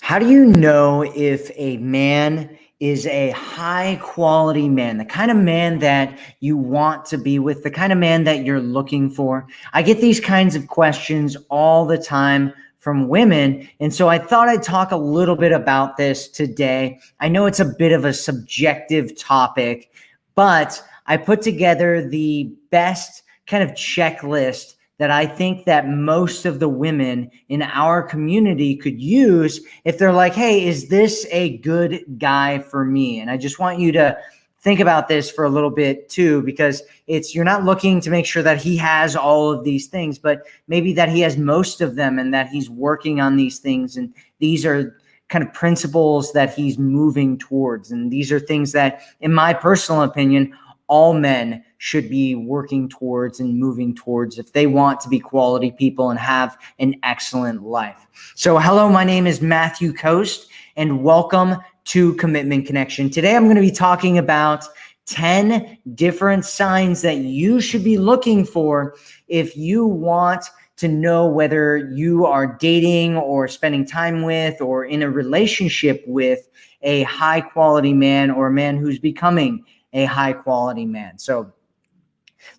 How do you know if a man is a high quality man, the kind of man that you want to be with, the kind of man that you're looking for? I get these kinds of questions all the time from women. And so I thought I'd talk a little bit about this today. I know it's a bit of a subjective topic, but I put together the best kind of checklist that I think that most of the women in our community could use if they're like, hey, is this a good guy for me? And I just want you to think about this for a little bit too, because it's you're not looking to make sure that he has all of these things, but maybe that he has most of them and that he's working on these things. And these are kind of principles that he's moving towards. And these are things that, in my personal opinion, all men should be working towards and moving towards if they want to be quality people and have an excellent life. So, hello, my name is Matthew Coast, and welcome to Commitment Connection. Today, I'm going to be talking about 10 different signs that you should be looking for if you want to know whether you are dating or spending time with or in a relationship with a high quality man or a man who's becoming a high quality man. So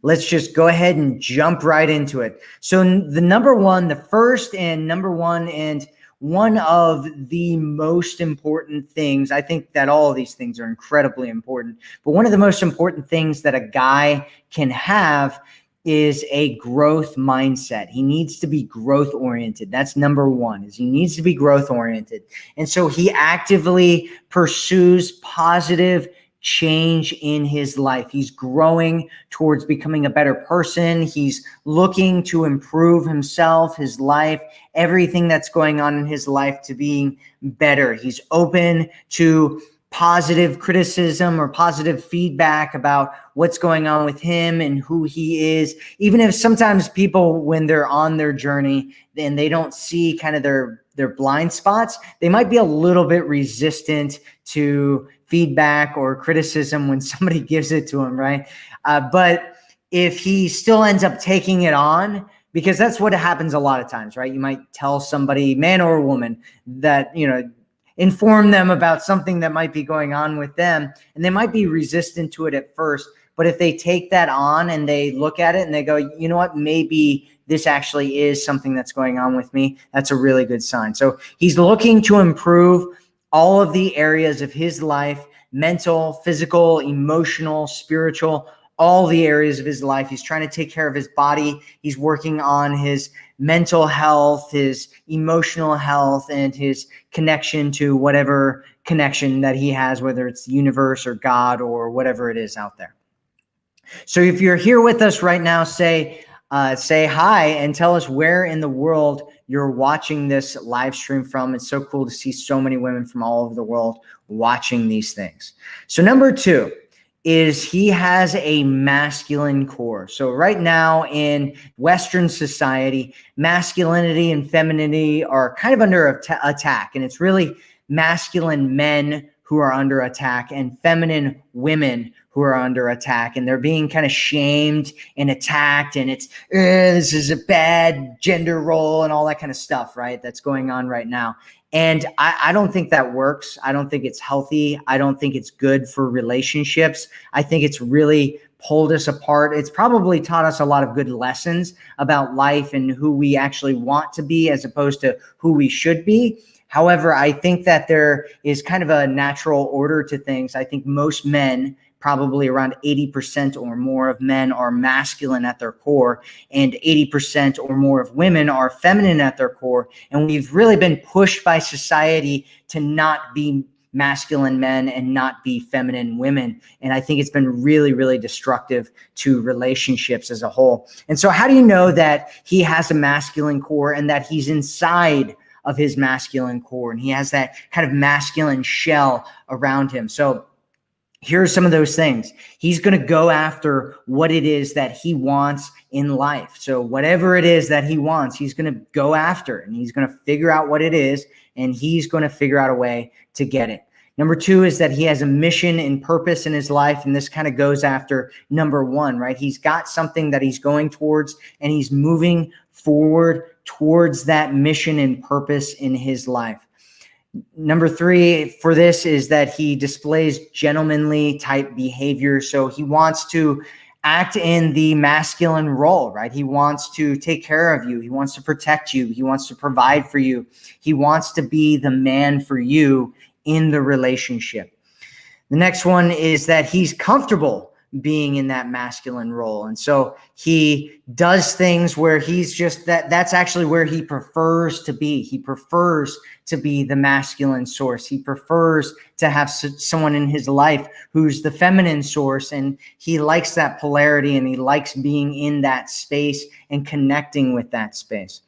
let's just go ahead and jump right into it. So the number one, the first and number one, and one of the most important things, I think that all of these things are incredibly important, but one of the most important things that a guy can have is a growth mindset. He needs to be growth oriented. That's number one is he needs to be growth oriented. And so he actively pursues positive change in his life. He's growing towards becoming a better person. He's looking to improve himself, his life, everything that's going on in his life to being better. He's open to positive criticism or positive feedback about what's going on with him and who he is even if sometimes people when they're on their journey and they don't see kind of their their blind spots they might be a little bit resistant to feedback or criticism when somebody gives it to him, right? Uh, but if he still ends up taking it on, because that's what happens a lot of times, right? You might tell somebody, man or woman, that, you know, inform them about something that might be going on with them, and they might be resistant to it at first. But if they take that on and they look at it and they go, you know what, maybe this actually is something that's going on with me, that's a really good sign. So he's looking to improve all of the areas of his life mental, physical, emotional, spiritual, all the areas of his life. He's trying to take care of his body. He's working on his mental health, his emotional health, and his connection to whatever connection that he has, whether it's the universe or God or whatever it is out there. So if you're here with us right now, say, uh, say hi and tell us where in the world you're watching this live stream from. It's so cool to see so many women from all over the world watching these things. So number two is he has a masculine core. So right now in Western society, masculinity and femininity are kind of under attack. And it's really masculine men who are under attack and feminine women who are under attack. And they're being kind of shamed and attacked. And it's this is a bad gender role and all that kind of stuff right that's going on right now. And I, I don't think that works. I don't think it's healthy. I don't think it's good for relationships. I think it's really pulled us apart. It's probably taught us a lot of good lessons about life and who we actually want to be as opposed to who we should be However, I think that there is kind of a natural order to things. I think most men probably around 80% or more of men are masculine at their core and 80% or more of women are feminine at their core. And we've really been pushed by society to not be masculine men and not be feminine women. And i think it's been really really destructive to relationships as a whole. And so how do you know that he has a masculine core and that he's inside of his masculine core and he has that kind of masculine shell around him so here are some of those things. He's going to go after what it is that he wants in life. So whatever it is that he wants, he's going to go after and he's going to figure out what it is and he's going to figure out a way to get it. Number two is that he has a mission and purpose in his life. And this kind of goes after number one, right? He's got something that he's going towards and he's moving forward towards that mission and purpose in his life. Number three for this is that he displays gentlemanly type behavior. So he wants to act in the masculine role, right? He wants to take care of you. He wants to protect you. He wants to provide for you. He wants to be the man for you in the relationship. The next one is that he's comfortable being in that masculine role. And so he does things where he's just that that's actually where he prefers to be. He prefers to be the masculine source. He prefers to have someone in his life who's the feminine source and he likes that polarity and he likes being in that space and connecting with that space.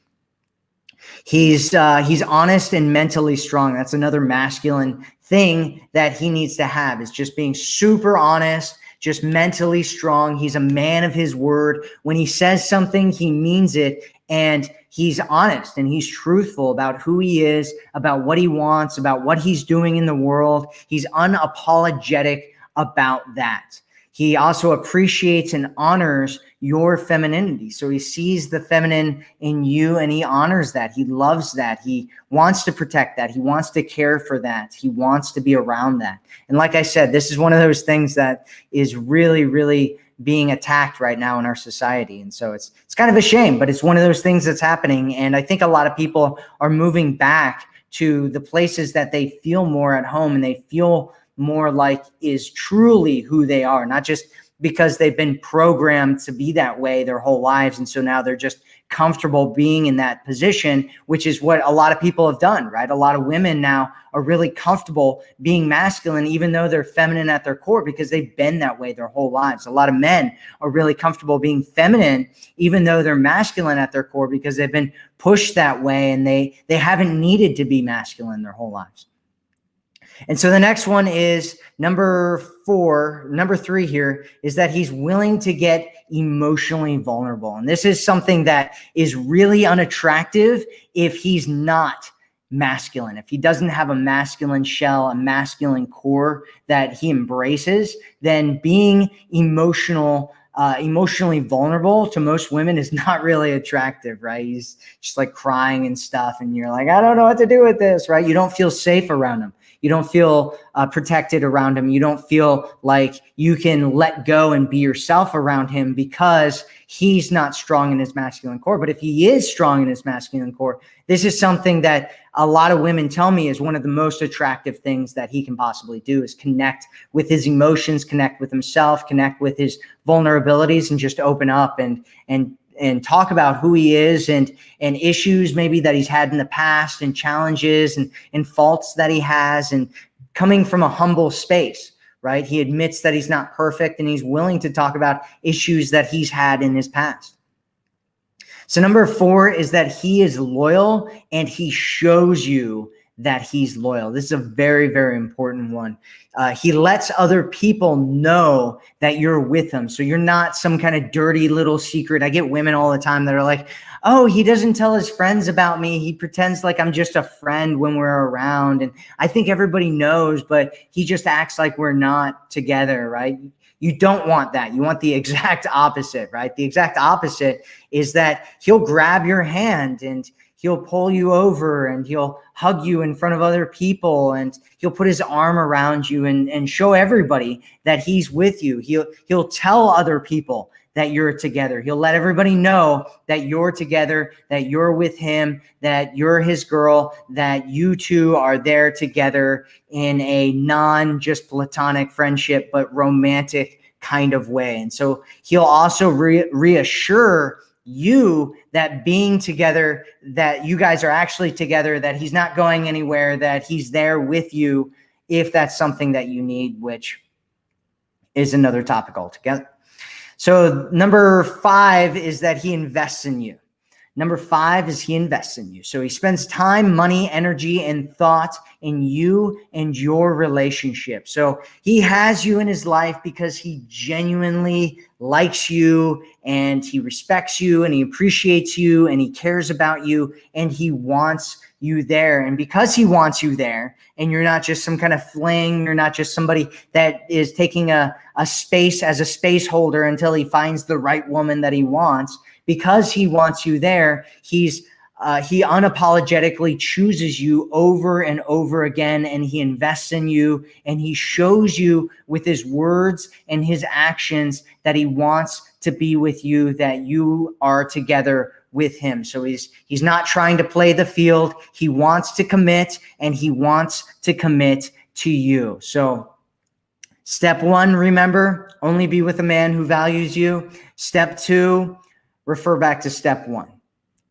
He's uh, he's honest and mentally strong. That's another masculine thing that he needs to have is just being super honest just mentally strong. He's a man of his word. When he says something, he means it. And he's honest and he's truthful about who he is, about what he wants, about what he's doing in the world. He's unapologetic about that. He also appreciates and honors your femininity. So he sees the feminine in you and he honors that. He loves that. He wants to protect that. He wants to care for that. He wants to be around that. And like I said, this is one of those things that is really, really being attacked right now in our society. And so it's it's kind of a shame, but it's one of those things that's happening. And I think a lot of people are moving back to the places that they feel more at home and they feel more like is truly who they are, not just because they've been programmed to be that way their whole lives. And so now they're just comfortable being in that position, which is what a lot of people have done, right? A lot of women now are really comfortable being masculine, even though they're feminine at their core because they've been that way their whole lives. A lot of men are really comfortable being feminine, even though they're masculine at their core because they've been pushed that way and they, they haven't needed to be masculine their whole lives. And so the next one is number four, number three here is that he's willing to get emotionally vulnerable. And this is something that is really unattractive if he's not masculine. If he doesn't have a masculine shell, a masculine core that he embraces, then being emotional uh, emotionally vulnerable to most women is not really attractive, right? He's just like crying and stuff. And you're like, I don't know what to do with this, right? You don't feel safe around him. You don't feel uh, protected around him. You don't feel like you can let go and be yourself around him because he's not strong in his masculine core. But if he is strong in his masculine core, this is something that a lot of women tell me is one of the most attractive things that he can possibly do is connect with his emotions, connect with himself, connect with his vulnerabilities and just open up and, and and talk about who he is and and issues maybe that he's had in the past and challenges and and faults that he has and coming from a humble space right? He admits that he's not perfect and he's willing to talk about issues that he's had in his past. So number four is that he is loyal and he shows you that he's loyal. This is a very, very important one. Uh, he lets other people know that you're with him. So you're not some kind of dirty little secret. I get women all the time that are like, oh, he doesn't tell his friends about me. He pretends like I'm just a friend when we're around. And I think everybody knows, but he just acts like we're not together, right? You don't want that. You want the exact opposite, right? The exact opposite is that he'll grab your hand and he'll pull you over and he'll hug you in front of other people and he'll put his arm around you and, and show everybody that he's with you. He'll, he'll tell other people that you're together. He'll let everybody know that you're together, that you're with him, that you're his girl, that you two are there together in a non just platonic friendship, but romantic kind of way. And so he'll also re reassure you that being together, that you guys are actually together, that he's not going anywhere, that he's there with you if that's something that you need, which is another topic altogether. So number five is that he invests in you. Number five is he invests in you. So he spends time, money, energy, and thought in you and your relationship. So he has you in his life because he genuinely likes you and he respects you and he appreciates you and he cares about you and he wants you there. And because he wants you there and you're not just some kind of fling, you're not just somebody that is taking a, a space as a space holder until he finds the right woman that he wants, because he wants you there, he's uh, he unapologetically chooses you over and over again, and he invests in you, and he shows you with his words and his actions that he wants to be with you, that you are together with him. So he's he's not trying to play the field. He wants to commit, and he wants to commit to you. So step one, remember, only be with a man who values you. Step two, refer back to step one.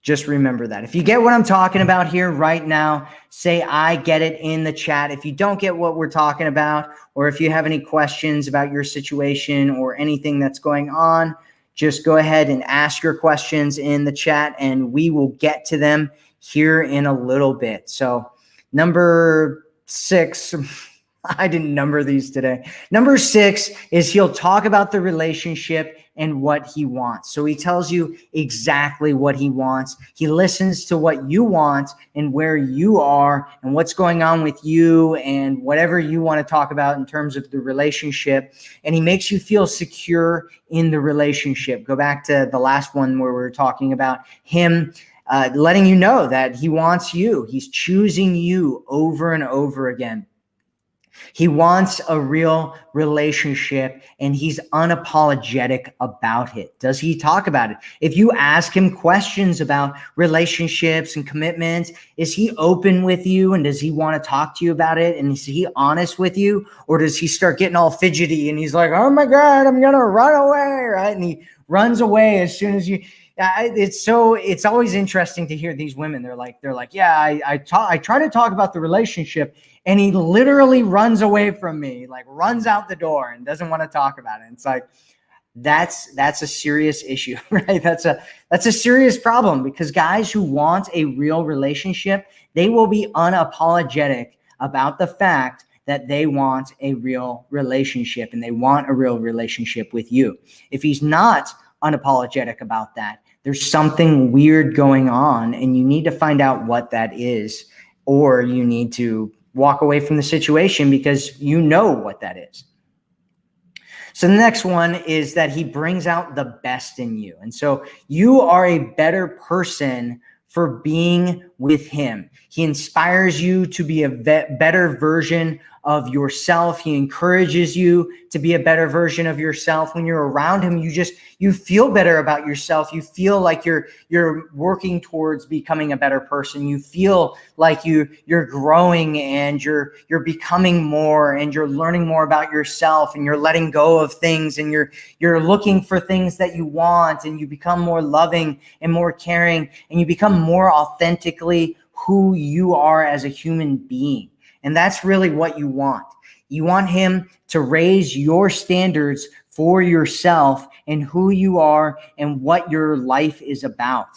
Just remember that. If you get what I'm talking about here right now, say I get it in the chat. If you don't get what we're talking about, or if you have any questions about your situation or anything that's going on, just go ahead and ask your questions in the chat and we will get to them here in a little bit. So number six, I didn't number these today. Number six is he'll talk about the relationship and what he wants. So he tells you exactly what he wants. He listens to what you want and where you are and what's going on with you and whatever you want to talk about in terms of the relationship. And he makes you feel secure in the relationship. Go back to the last one where we were talking about him uh, letting you know that he wants you. He's choosing you over and over again. He wants a real relationship and he's unapologetic about it. Does he talk about it? If you ask him questions about relationships and commitments, is he open with you and does he want to talk to you about it? And is he honest with you? Or does he start getting all fidgety and he's like, oh my God, I'm going to run away, right? And he runs away as soon as you it's so it's always interesting to hear these women they're like they're like yeah i I, talk, I try to talk about the relationship and he literally runs away from me, like runs out the door and doesn't want to talk about it. It's like that's that's a serious issue, right? That's a that's a serious problem because guys who want a real relationship, they will be unapologetic about the fact that they want a real relationship and they want a real relationship with you. If he's not unapologetic about that, there's something weird going on and you need to find out what that is or you need to walk away from the situation because you know what that is. So the next one is that he brings out the best in you. And so you are a better person for being with him. He inspires you to be a better version of yourself. He encourages you to be a better version of yourself. When you're around him, you just you feel better about yourself. You feel like you're you're working towards becoming a better person. You feel like you you're growing and you're you're becoming more and you're learning more about yourself and you're letting go of things and you're you're looking for things that you want and you become more loving and more caring and you become more authentically who you are as a human being. And that's really what you want. You want him to raise your standards for yourself and who you are and what your life is about.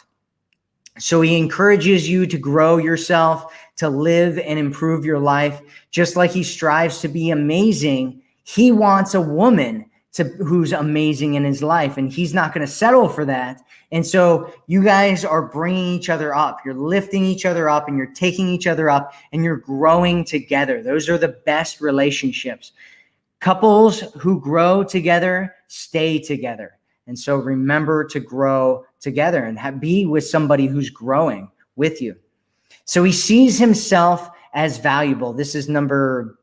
So he encourages you to grow yourself, to live and improve your life, just like he strives to be amazing. He wants a woman to who's amazing in his life and he's not going to settle for that. And so you guys are bringing each other up. You're lifting each other up and you're taking each other up and you're growing together. Those are the best relationships. Couples who grow together stay together. And so remember to grow together and have, be with somebody who's growing with you. So he sees himself as valuable. This is number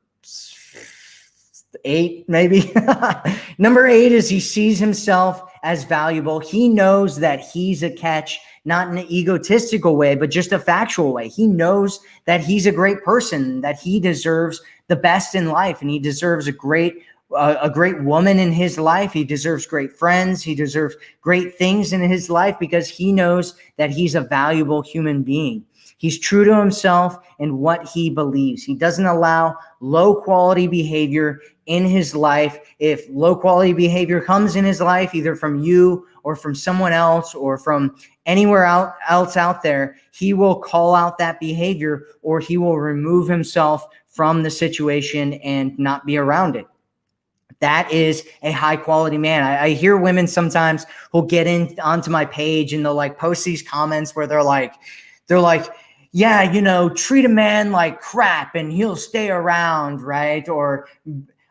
eight, maybe. Number eight is he sees himself as valuable. He knows that he's a catch, not in an egotistical way, but just a factual way. He knows that he's a great person, that he deserves the best in life, and he deserves a great uh, a great woman in his life. He deserves great friends. He deserves great things in his life because he knows that he's a valuable human being. He's true to himself and what he believes. He doesn't allow low quality behavior in his life. If low quality behavior comes in his life, either from you or from someone else or from anywhere out, else out there, he will call out that behavior or he will remove himself from the situation and not be around it. That is a high quality man. I, I hear women sometimes who'll get in onto my page and they'll like post these comments where they're like, they're like, yeah, you know, treat a man like crap and he'll stay around, right? Or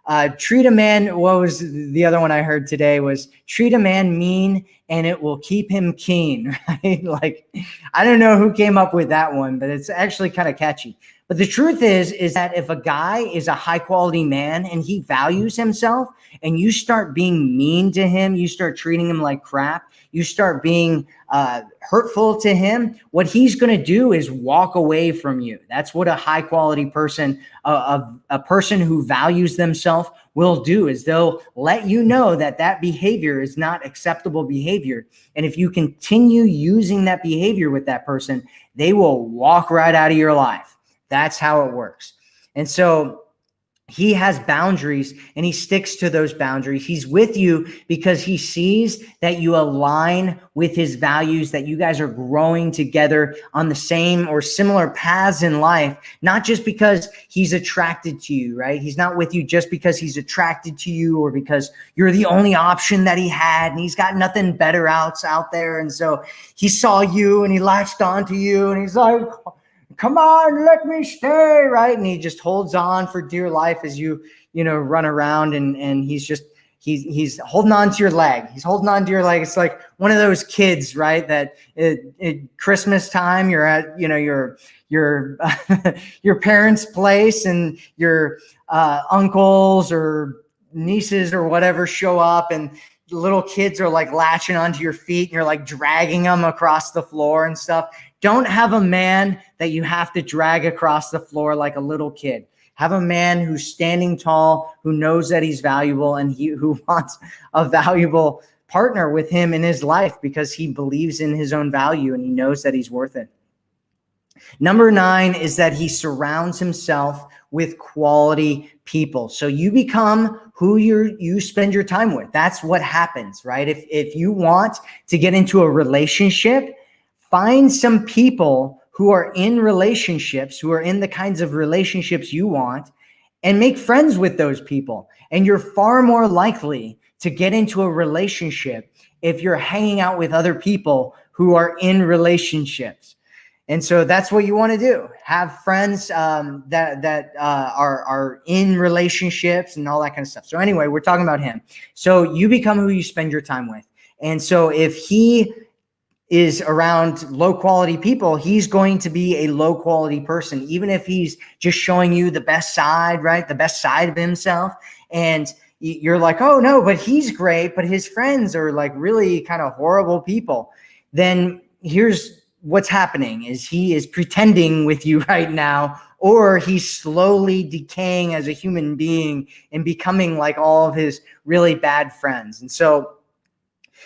uh, treat a man, what was the other one I heard today was treat a man mean and it will keep him keen, right? like, I don't know who came up with that one, but it's actually kind of catchy. But the truth is, is that if a guy is a high quality man and he values himself and you start being mean to him, you start treating him like crap, you start being uh, hurtful to him, what he's going to do is walk away from you. That's what a high quality person, a, a, a person who values themselves will do is they'll let you know that that behavior is not acceptable behavior. And if you continue using that behavior with that person, they will walk right out of your life. That's how it works. And so he has boundaries and he sticks to those boundaries. He's with you because he sees that you align with his values, that you guys are growing together on the same or similar paths in life, not just because he's attracted to you, right? He's not with you just because he's attracted to you or because you're the only option that he had and he's got nothing better else out there. And so he saw you and he latched onto you and he's like, come on, let me stay, right? And he just holds on for dear life as you, you know, run around and, and he's just, he's, he's holding on to your leg. He's holding on to your leg. It's like one of those kids, right? That at, at Christmas time, you're at, you know, your, your, your parents' place and your uh, uncles or nieces or whatever show up and little kids are like latching onto your feet and you're like dragging them across the floor and stuff. Don't have a man that you have to drag across the floor like a little kid. Have a man who's standing tall, who knows that he's valuable and he who wants a valuable partner with him in his life because he believes in his own value and he knows that he's worth it. Number nine is that he surrounds himself with quality people. So you become who you you spend your time with. That's what happens, right? If if you want to get into a relationship, find some people who are in relationships, who are in the kinds of relationships you want, and make friends with those people. And you're far more likely to get into a relationship if you're hanging out with other people who are in relationships. And so that's what you want to do. Have friends um, that that uh, are are in relationships and all that kind of stuff. So anyway, we're talking about him. So you become who you spend your time with. And so if he is around low quality people, he's going to be a low quality person, even if he's just showing you the best side, right? The best side of himself. And you're like, oh no, but he's great, but his friends are like really kind of horrible people. Then here's what's happening is he is pretending with you right now, or he's slowly decaying as a human being and becoming like all of his really bad friends. And so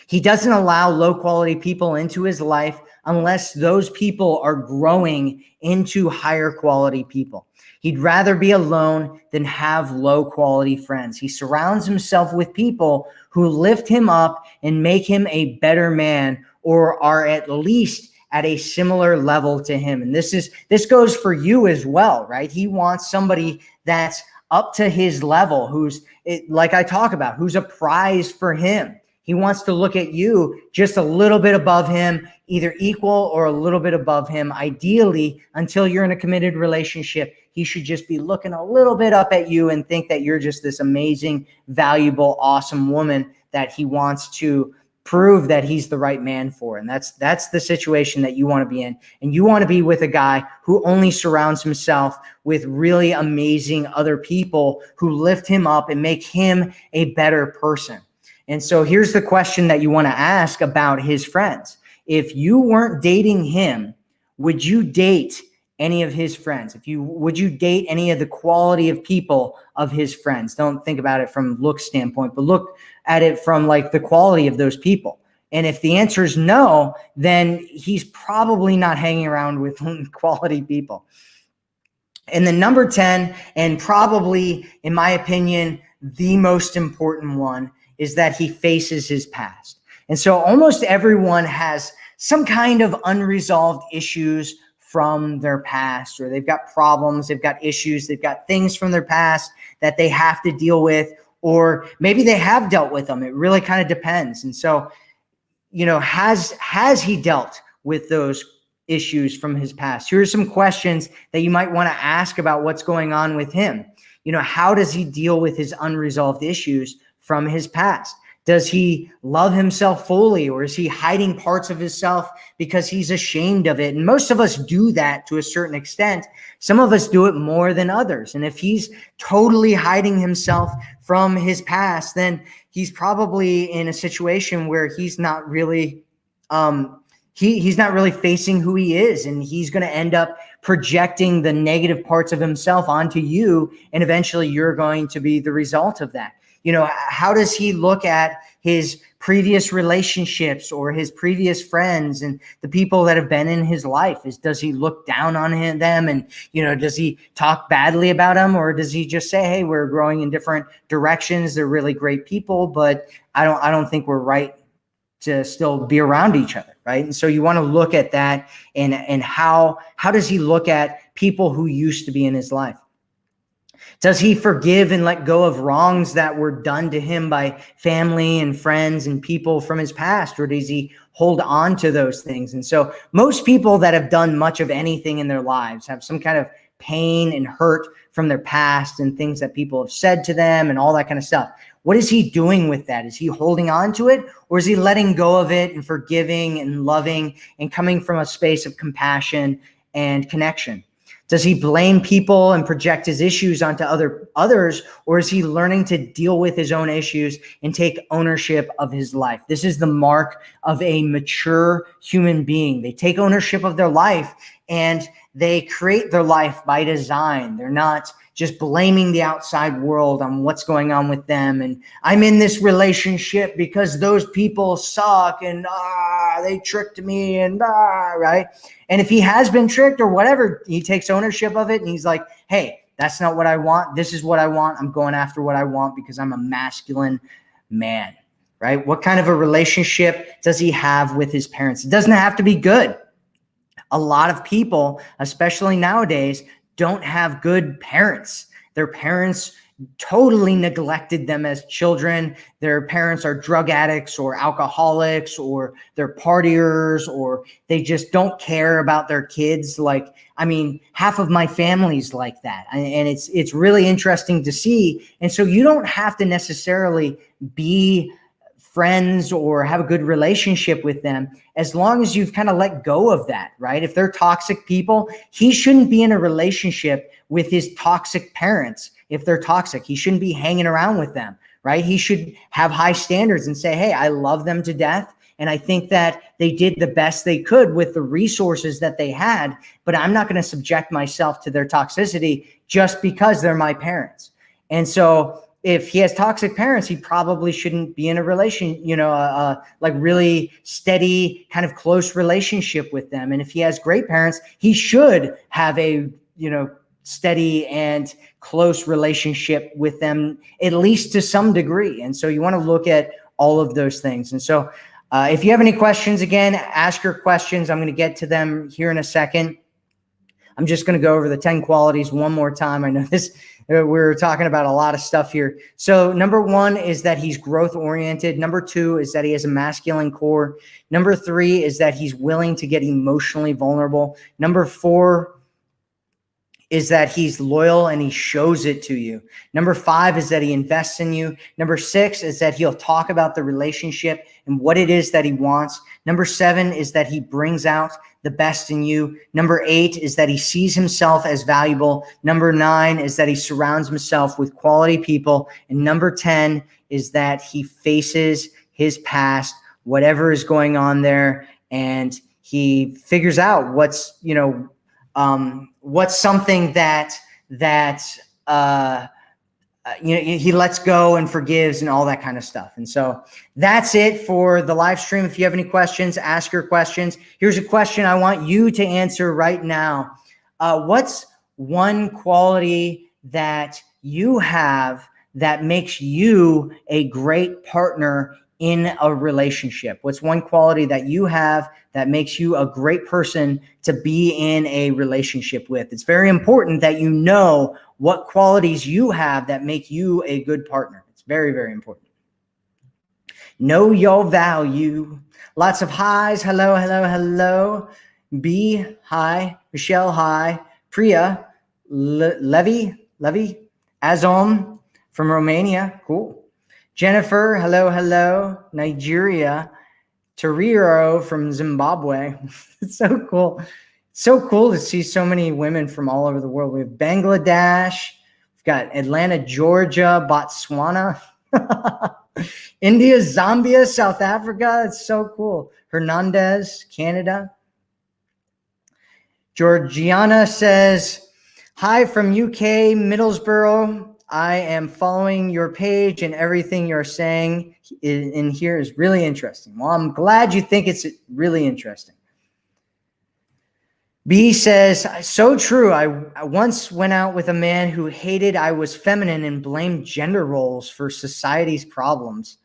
he doesn't allow low quality people into his life unless those people are growing into higher quality people. He'd rather be alone than have low quality friends. He surrounds himself with people who lift him up and make him a better man or are at least at a similar level to him. And this is this goes for you as well, right? He wants somebody that's up to his level, who's like I talk about, who's a prize for him. He wants to look at you just a little bit above him, either equal or a little bit above him. Ideally, until you're in a committed relationship, he should just be looking a little bit up at you and think that you're just this amazing, valuable, awesome woman that he wants to prove that he's the right man for. And that's that's the situation that you want to be in. And you want to be with a guy who only surrounds himself with really amazing other people who lift him up and make him a better person. And so here's the question that you want to ask about his friends. If you weren't dating him, would you date any of his friends? If you would you date any of the quality of people of his friends? Don't think about it from look standpoint, but look at it from like the quality of those people. And if the answer is no, then he's probably not hanging around with quality people. And the number 10, and probably in my opinion, the most important one is that he faces his past. And so almost everyone has some kind of unresolved issues from their past, or they've got problems, they've got issues, they've got things from their past that they have to deal with, or maybe they have dealt with them. It really kind of depends. And so, you know, has has he dealt with those issues from his past? Here are some questions that you might want to ask about what's going on with him. You know, how does he deal with his unresolved issues? From his past? Does he love himself fully or is he hiding parts of himself because he's ashamed of it? And most of us do that to a certain extent. Some of us do it more than others. And if he's totally hiding himself from his past, then he's probably in a situation where he's not really um, he he's not really facing who he is and he's going to end up projecting the negative parts of himself onto you and eventually you're going to be the result of that you know how does he look at his previous relationships or his previous friends and the people that have been in his life? Is does he look down on him, them and you know does he talk badly about them or does he just say hey we're growing in different directions. They're really great people but i don't i don't think we're right to still be around each other right? And so you want to look at that and and how how does he look at people who used to be in his life does he forgive and let go of wrongs that were done to him by family and friends and people from his past or does he hold on to those things and so most people that have done much of anything in their lives have some kind of pain and hurt from their past and things that people have said to them and all that kind of stuff what is he doing with that? Is he holding on to it or is he letting go of it and forgiving and loving and coming from a space of compassion and connection? Does he blame people and project his issues onto other others or is he learning to deal with his own issues and take ownership of his life? This is the mark of a mature human being. They take ownership of their life and they create their life by design. They're not just blaming the outside world on what's going on with them. And I'm in this relationship because those people suck and ah, they tricked me and ah, right. And if he has been tricked or whatever, he takes ownership of it and he's like, hey, that's not what I want. This is what I want. I'm going after what I want because I'm a masculine man, right? What kind of a relationship does he have with his parents? It doesn't have to be good. A lot of people, especially nowadays, don't have good parents. Their parents totally neglected them as children. Their parents are drug addicts or alcoholics or they're partiers or they just don't care about their kids. Like, I mean, half of my family's like that. And it's, it's really interesting to see. And so you don't have to necessarily be friends or have a good relationship with them as long as you've kind of let go of that right? If they're toxic people he shouldn't be in a relationship with his toxic parents if they're toxic. He shouldn't be hanging around with them right? He should have high standards and say hey i love them to death and I think that they did the best they could with the resources that they had, but I'm not going to subject myself to their toxicity just because they're my parents. And so if he has toxic parents, he probably shouldn't be in a relation, you know, uh, like really steady, kind of close relationship with them. And if he has great parents, he should have a, you know, steady and close relationship with them, at least to some degree. And so you want to look at all of those things. And so uh, if you have any questions, again, ask your questions. I'm going to get to them here in a second. I'm just going to go over the 10 qualities one more time. I know this Uh, we're talking about a lot of stuff here. So number one is that he's growth oriented. Number two is that he has a masculine core. Number three is that he's willing to get emotionally vulnerable. Number four is that he's loyal and he shows it to you. Number five is that he invests in you. Number six is that he'll talk about the relationship and what it is that he wants. Number seven is that he brings out the best in you. Number eight is that he sees himself as valuable. Number nine is that he surrounds himself with quality people. And number 10 is that he faces his past, whatever is going on there, and he figures out what's, you know, um, what's something that that uh, uh, you know he lets go and forgives and all that kind of stuff. And so that's it for the live stream. If you have any questions, ask your questions. Here's a question I want you to answer right now. Uh, what's one quality that you have that makes you a great partner in a relationship? What's one quality that you have that makes you a great person to be in a relationship with? It's very important that you know what qualities you have that make you a good partner. It's very, very important. Know your value. Lots of highs. Hello, hello, hello. B, hi. Michelle, hi. Priya, Le Levy, Levy, Azom from Romania. Cool. Jennifer, hello, hello. Nigeria. Toriro from Zimbabwe. it's so cool. so cool to see so many women from all over the world. We have Bangladesh, we've got Atlanta, Georgia, Botswana, India, Zambia, South Africa. It's so cool. Hernandez, Canada. Georgiana says, Hi from UK, Middlesbrough. I am following your page and everything you're saying in, here is really interesting. Well, I'm glad you think it's really interesting. B says, so true. I, I, once went out with a man who hated I was feminine and blamed gender roles for society's problems.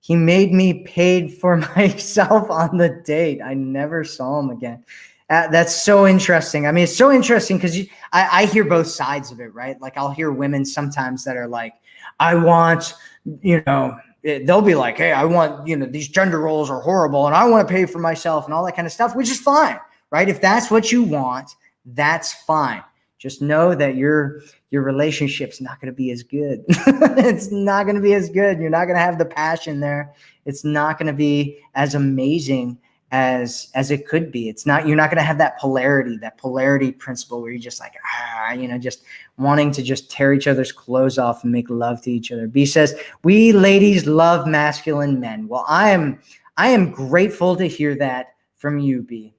He made me paid for myself on the date. I never saw him again. Uh, that's so interesting. I mean, it's so interesting because I, I hear both sides of it, right? Like I'll hear women sometimes that are like, I want, you know, Eh, they'll be like, hey, I want, you know, these gender roles are horrible and I want to pay for myself and all that kind of stuff, which is fine, right? If that's what you want, that's fine. Just know that your your relationship's not going to be as good. it's not going to be as good. You're not going to have the passion there. It's not going to be as amazing as as it could be. It's not you're not going to have that polarity, that polarity principle where you're just like ah, you know, just wanting to just tear each other's clothes off and make love to each other. B says, "We ladies love masculine men." Well, I am I am grateful to hear that from you, B.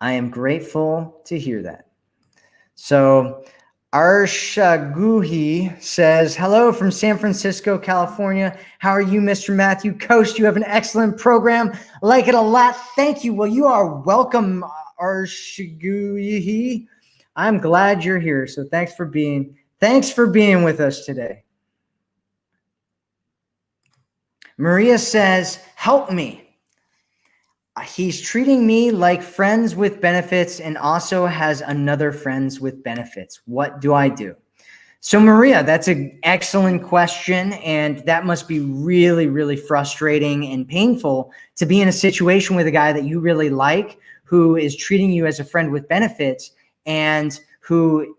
I am grateful to hear that. So, Arshaguhi says, Hello from San Francisco, California. How are you, Mr. Matthew Coast? You have an excellent program. Like it a lot. Thank you. Well, you are welcome, Arshaguhi. I'm glad you're here. So thanks for being thanks for being with us today. Maria says, Help me. He's treating me like friends with benefits and also has another friends with benefits. What do I do? So Maria, that's an excellent question. And that must be really, really frustrating and painful to be in a situation with a guy that you really like, who is treating you as a friend with benefits and who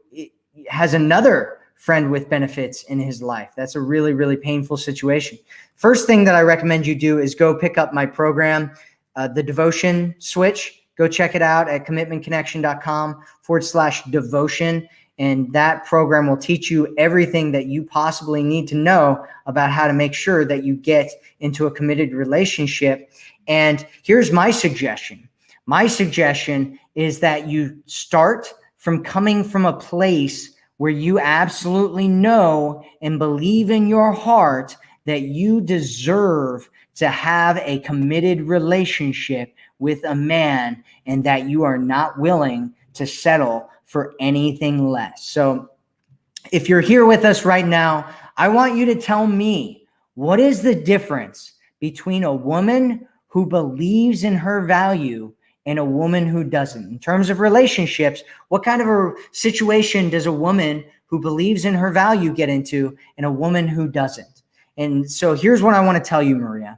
has another friend with benefits in his life. That's a really, really painful situation. First thing that I recommend you do is go pick up my program uh, the devotion switch. Go check it out at commitmentconnection.com forward slash devotion. And that program will teach you everything that you possibly need to know about how to make sure that you get into a committed relationship. And here's my suggestion. My suggestion is that you start from coming from a place where you absolutely know and believe in your heart that you deserve to have a committed relationship with a man and that you are not willing to settle for anything less. So if you're here with us right now, I want you to tell me what is the difference between a woman who believes in her value and a woman who doesn't. In terms of relationships, what kind of a situation does a woman who believes in her value get into and a woman who doesn't? And so here's what I want to tell you, Maria.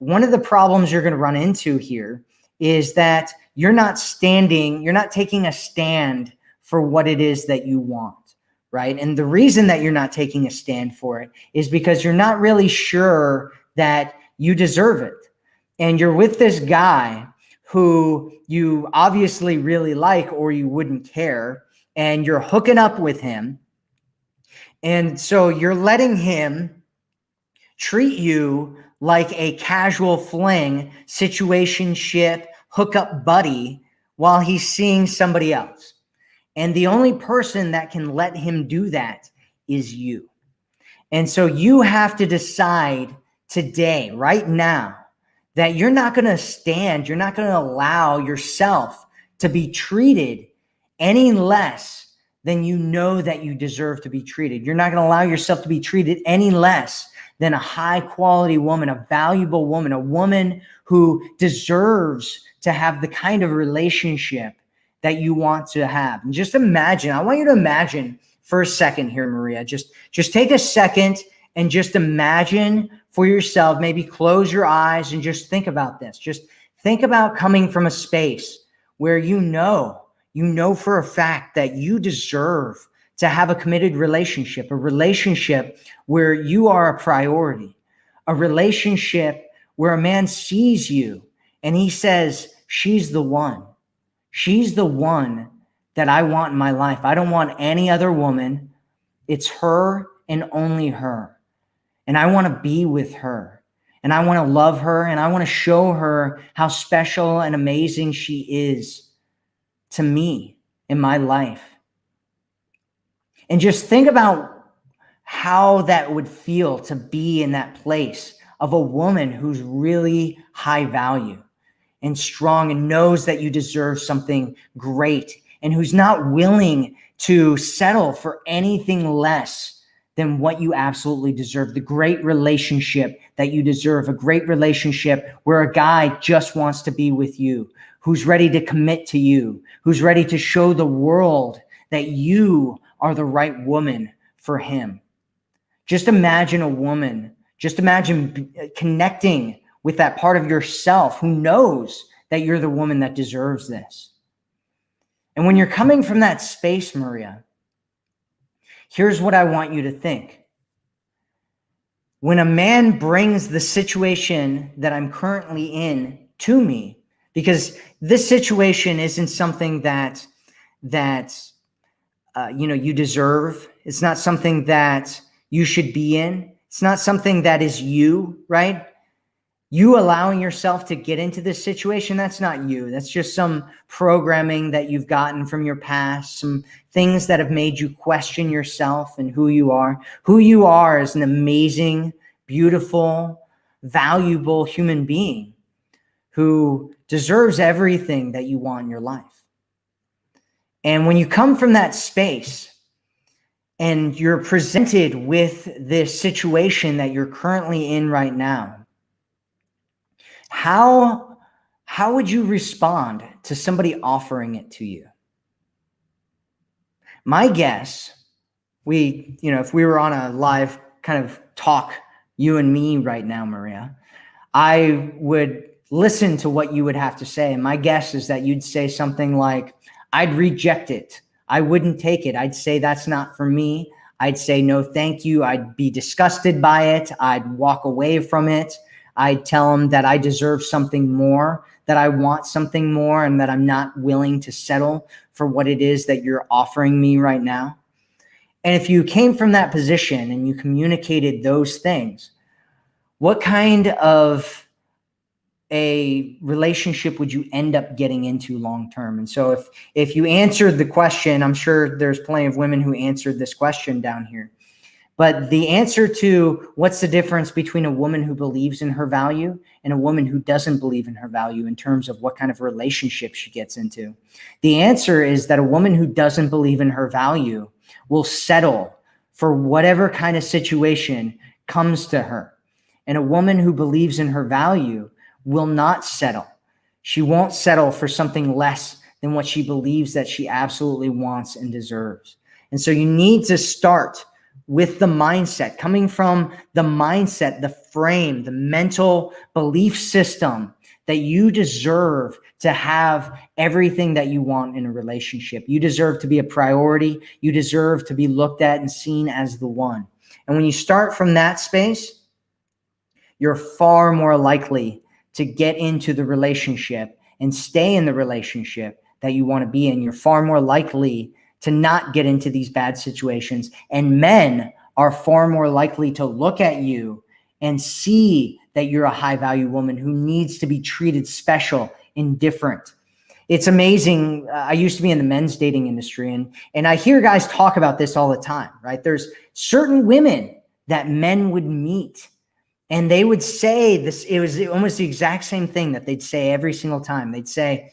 One of the problems you're going to run into here is that you're not standing, you're not taking a stand for what it is that you want, right? And the reason that you're not taking a stand for it is because you're not really sure that you deserve it. And you're with this guy who you obviously really like or you wouldn't care, and you're hooking up with him. And so you're letting him treat you like a casual fling, situationship, hookup buddy while he's seeing somebody else. And the only person that can let him do that is you. And so you have to decide today, right now, that you're not going to stand, you're not going to allow yourself to be treated any less than you know that you deserve to be treated. You're not going to allow yourself to be treated any less than a high quality woman, a valuable woman, a woman who deserves to have the kind of relationship that you want to have. And just imagine, I want you to imagine for a second here, Maria, just, just take a second and just imagine for yourself, maybe close your eyes and just think about this. Just think about coming from a space where you know, you know for a fact that you deserve to have a committed relationship, a relationship where you are a priority, a relationship where a man sees you and he says, She's the one. She's the one that I want in my life. I don't want any other woman. It's her and only her. And I want to be with her. And I want to love her. And I want to show her how special and amazing she is to me in my life. And just think about how that would feel to be in that place of a woman who's really high value and strong and knows that you deserve something great and who's not willing to settle for anything less than what you absolutely deserve. The great relationship that you deserve, a great relationship where a guy just wants to be with you, who's ready to commit to you, who's ready to show the world that you are the right woman for him. Just imagine a woman, just imagine uh, connecting with that part of yourself who knows that you're the woman that deserves this. And when you're coming from that space, Maria, here's what I want you to think. When a man brings the situation that I'm currently in to me, because this situation isn't something that that uh, you know you deserve. It's not something that you should be in. It's not something that is you, right? You allowing yourself to get into this situation, that's not you. That's just some programming that you've gotten from your past, some things that have made you question yourself and who you are. Who you are is an amazing, beautiful, valuable human being who deserves everything that you want in your life. And when you come from that space and you're presented with this situation that you're currently in right now, how, how would you respond to somebody offering it to you? My guess, we, you know, if we were on a live kind of talk, you and me right now, Maria, I would listen to what you would have to say. And my guess is that you'd say something like, I'd reject it. I wouldn't take it. I'd say that's not for me. I'd say no, thank you. I'd be disgusted by it. I'd walk away from it. I'd tell them that I deserve something more, that I want something more, and that I'm not willing to settle for what it is that you're offering me right now. And if you came from that position and you communicated those things, what kind of a relationship would you end up getting into long term? And so if if you answered the question, I'm sure there's plenty of women who answered this question down here. But the answer to what's the difference between a woman who believes in her value and a woman who doesn't believe in her value in terms of what kind of relationship she gets into? The answer is that a woman who doesn't believe in her value will settle for whatever kind of situation comes to her. And a woman who believes in her value will not settle. She won't settle for something less than what she believes that she absolutely wants and deserves. And so you need to start with the mindset, coming from the mindset, the frame, the mental belief system that you deserve to have everything that you want in a relationship. You deserve to be a priority. You deserve to be looked at and seen as the one. And when you start from that space, you're far more likely to get into the relationship and stay in the relationship that you want to be in, you're far more likely to not get into these bad situations. And men are far more likely to look at you and see that you're a high value woman who needs to be treated special and different. It's amazing. Uh, I used to be in the men's dating industry and, and I hear guys talk about this all the time, right? There's certain women that men would meet and they would say this, it was almost the exact same thing that they'd say every single time. They'd say,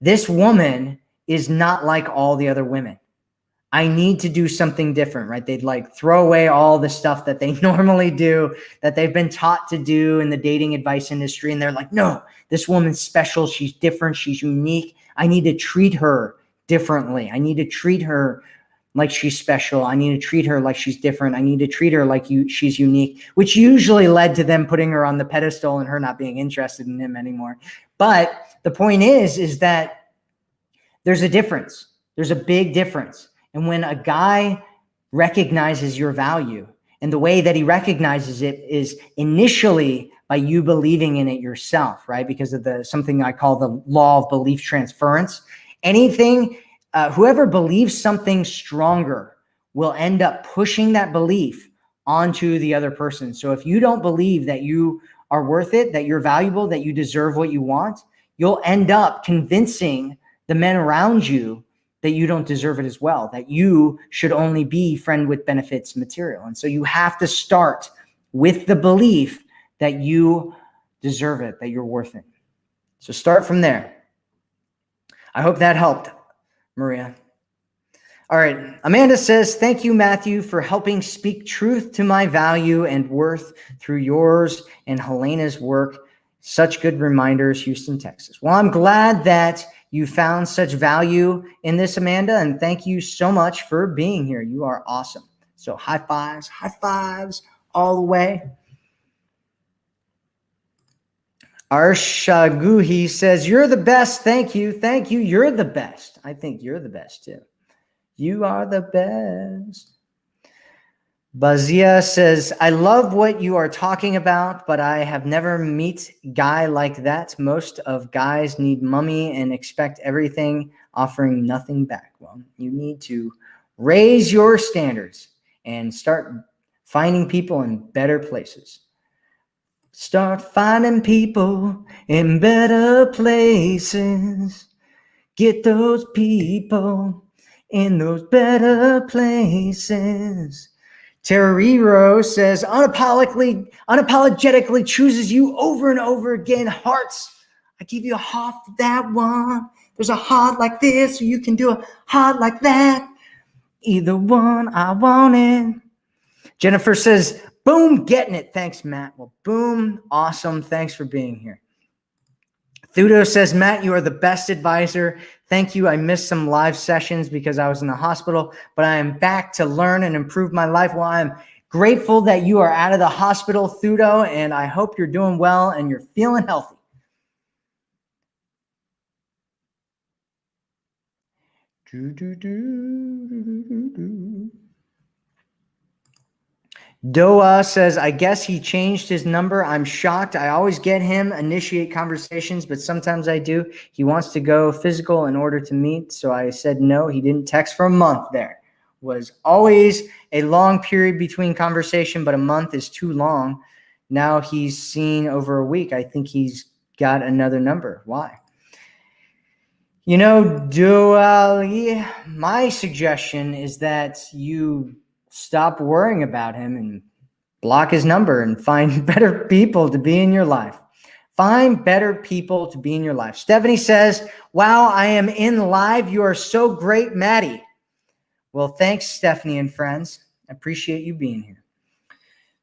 This woman is not like all the other women. I need to do something different, right? They'd like throw away all the stuff that they normally do, that they've been taught to do in the dating advice industry. And they're like, no, this woman's special. She's different. She's unique. I need to treat her differently. I need to treat her like she's special. I need to treat her like she's different. I need to treat her like you she's unique, which usually led to them putting her on the pedestal and her not being interested in him anymore. But the point is, is that there's a difference. There's a big difference. And when a guy recognizes your value and the way that he recognizes it is initially by you believing in it yourself, right? Because of the something I call the law of belief transference. Anything, uh, whoever believes something stronger will end up pushing that belief onto the other person. So if you don't believe that you are worth it, that you're valuable, that you deserve what you want, you'll end up convincing the men around you that you don't deserve it as well, that you should only be friend with benefits material. And so you have to start with the belief that you deserve it, that you're worth it. So start from there. I hope that helped, Maria. All right. Amanda says, Thank you, Matthew, for helping speak truth to my value and worth through yours and Helena's work. Such good reminders, Houston, Texas. Well, I'm glad that you found such value in this, Amanda, and thank you so much for being here. You are awesome. So, high fives, high fives all the way. Arshaguhi says, You're the best. Thank you. Thank you. You're the best. I think you're the best too. You are the best. Bazia says, I love what you are talking about, but I have never meet guy like that. Most of guys need mummy and expect everything, offering nothing back. Well, you need to raise your standards and start finding people in better places. Start finding people in better places. Get those people in those better places. Terrero says, unapologetically, unapologetically chooses you over and over again. Hearts, I give you a heart for that one. There's a heart like this, or you can do a heart like that. Either one, I want it. Jennifer says, boom, getting it. Thanks, Matt. Well, boom, awesome. Thanks for being here. Thudo says, Matt, you are the best advisor. Thank you. I missed some live sessions because I was in the hospital, but I am back to learn and improve my life. Well, I'm grateful that you are out of the hospital, Thudo, and I hope you're doing well and you're feeling healthy. Do, do, do, Doa says, I guess he changed his number. I'm shocked. I always get him initiate conversations, but sometimes I do. He wants to go physical in order to meet. So I said no. He didn't text for a month there. Was always a long period between conversation, but a month is too long. Now he's seen over a week. I think he's got another number. Why? You know, Duali, my suggestion is that you stop worrying about him and block his number and find better people to be in your life. Find better people to be in your life. Stephanie says, Wow, I am in live. You are so great, Maddie. Well, thanks, Stephanie and friends. I appreciate you being here.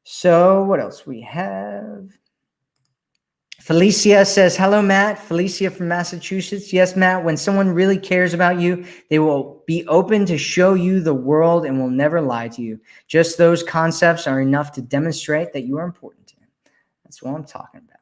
So, what else we have? Felicia says, hello, Matt. Felicia from Massachusetts. Yes, Matt, when someone really cares about you, they will be open to show you the world and will never lie to you. Just those concepts are enough to demonstrate that you are important to them. That's what I'm talking about.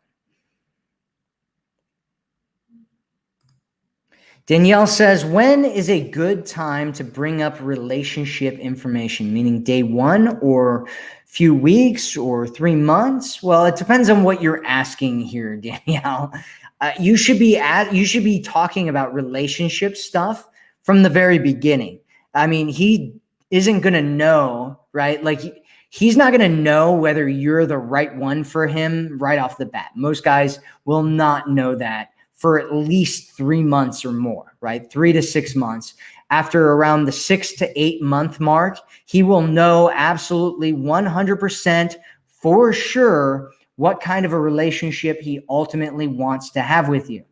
Danielle says, when is a good time to bring up relationship information, meaning day one or few weeks or three months? Well, it depends on what you're asking here, Danielle. Uh, you should be at you should be talking about relationship stuff from the very beginning. I mean, he isn't gonna know, right? Like he, he's not gonna know whether you're the right one for him right off the bat. Most guys will not know that for at least three months or more, right? Three to six months after around the six to eight month mark, he will know absolutely 100% for sure what kind of a relationship he ultimately wants to have with you.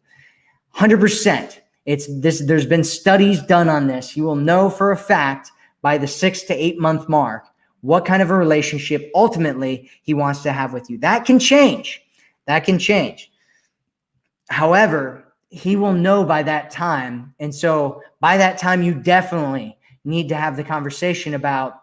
100%. It's this, there's been studies done on this. He will know for a fact by the six to eight month mark what kind of a relationship ultimately he wants to have with you. That can change. That can change. However, he will know by that time. And so by that time, you definitely need to have the conversation about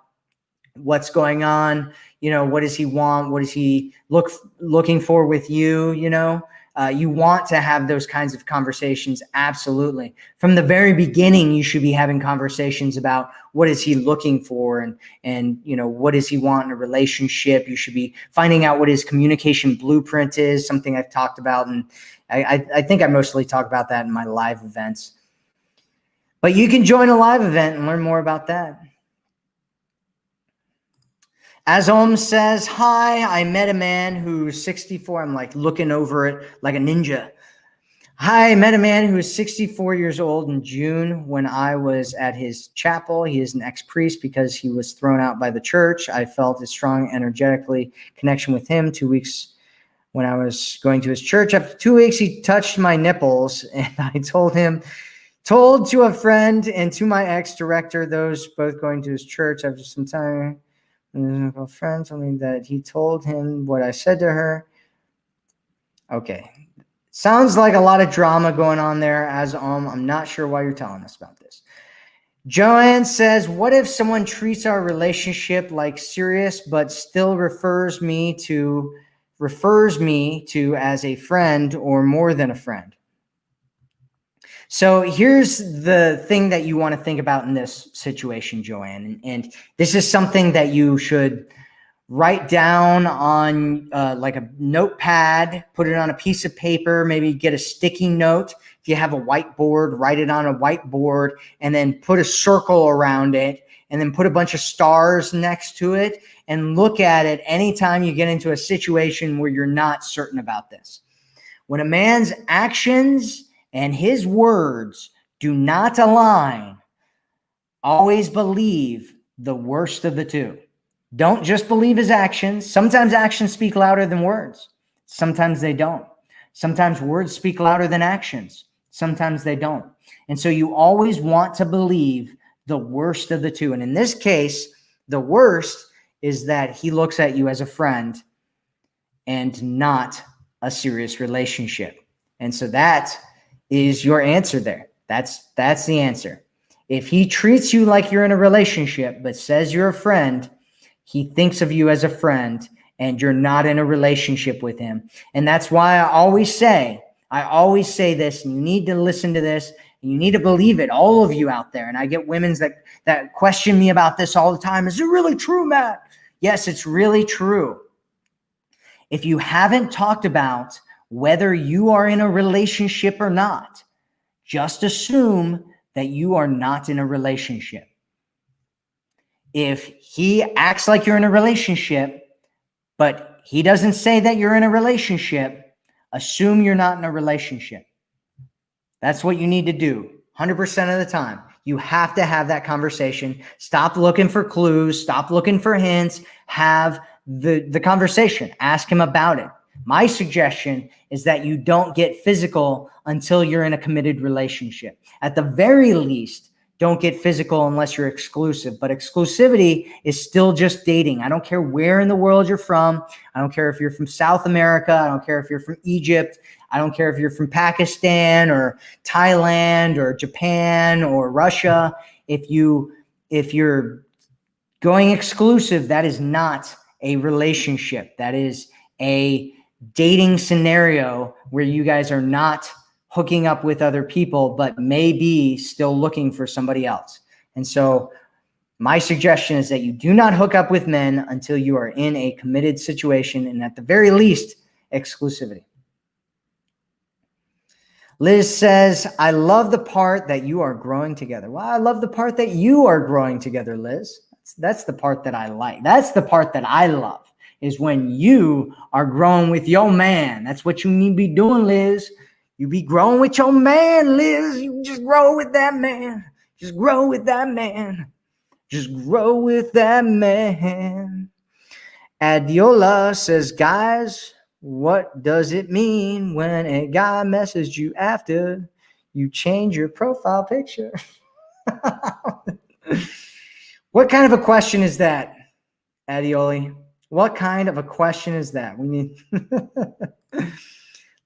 what's going on. You know, what does he want? What is he look looking for with you? You know, uh, you want to have those kinds of conversations absolutely. From the very beginning you should be having conversations about what is he looking for and and you know what does he want in a relationship? You should be finding out what his communication blueprint is something i've talked about and i i, I think i mostly talk about that in my live events. But you can join a live event and learn more about that as Om says, hi, I met a man who's 64. I'm like looking over it like a ninja. Hi, I met a man who is 64 years old in June when I was at his chapel. He is an ex-priest because he was thrown out by the church. I felt a strong energetically connection with him two weeks when I was going to his church. After two weeks, he touched my nipples and I told him, told to a friend and to my ex-director, those both going to his church after some time, a friend me that he told him what I said to her. Okay. Sounds like a lot of drama going on there as um, I'm not sure why you're telling us about this. Joanne says, what if someone treats our relationship like serious, but still refers me to refers me to as a friend or more than a friend? So here's the thing that you want to think about in this situation, Joanne. And, this is something that you should write down on uh, like a notepad, put it on a piece of paper, maybe get a sticky note. If you have a whiteboard, write it on a whiteboard and then put a circle around it and then put a bunch of stars next to it and look at it anytime you get into a situation where you're not certain about this. When a man's actions and his words do not align, always believe the worst of the two. Don't just believe his actions. Sometimes actions speak louder than words. Sometimes they don't. Sometimes words speak louder than actions. Sometimes they don't. And so you always want to believe the worst of the two. And in this case, the worst is that he looks at you as a friend and not a serious relationship. And so that is your answer there. That's that's the answer. If he treats you like you're in a relationship but says you're a friend, he thinks of you as a friend and you're not in a relationship with him. And that's why I always say, I always say this, and you need to listen to this and you need to believe it, all of you out there. And I get women's that that question me about this all the time. Is it really true, Matt? Yes, it's really true. If you haven't talked about whether you are in a relationship or not. Just assume that you are not in a relationship. If he acts like you're in a relationship, but he doesn't say that you're in a relationship, assume you're not in a relationship. That's what you need to do 100% of the time. You have to have that conversation. Stop looking for clues. Stop looking for hints. Have the, the conversation. Ask him about it. My suggestion is that you don't get physical until you're in a committed relationship. At the very least, don't get physical unless you're exclusive. But exclusivity is still just dating. I don't care where in the world you're from. I don't care if you're from South America. I don't care if you're from Egypt. I don't care if you're from Pakistan or Thailand or Japan or Russia. If you if you're going exclusive, that is not a relationship. That is a dating scenario where you guys are not hooking up with other people, but maybe still looking for somebody else. And so my suggestion is that you do not hook up with men until you are in a committed situation and at the very least, exclusivity. Liz says, I love the part that you are growing together. Well, I love the part that you are growing together, Liz. That's, that's the part that I like. That's the part that I love is when you are growing with your man. That's what you need to be doing, Liz. You be growing with your man, Liz. You just grow with that man. Just grow with that man. Just grow with that man. Adiola says, guys, what does it mean when a guy messages you after you change your profile picture? what kind of a question is that, Adioli? What kind of a question is that? We need.